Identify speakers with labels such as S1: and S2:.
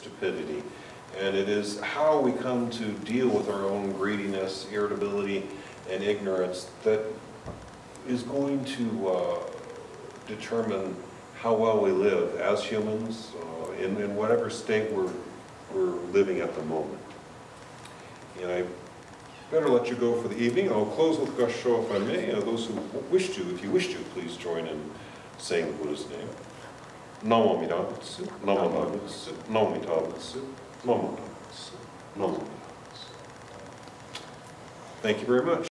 S1: stupidity. And it is how we come to deal with our own greediness, irritability, and ignorance that is going to uh, determine how well we live as humans uh, in, in whatever state we're, we're living at the moment. And I better let you go for the evening. I'll close with Gassho if I may. Uh, those who wish to, if you wish to, please join in saying the Buddha's name. Namo Amida Butsu, Namo Amida Butsu, Namo Amida Butsu, Namo Amida Butsu, Namo Amida Thank you very much.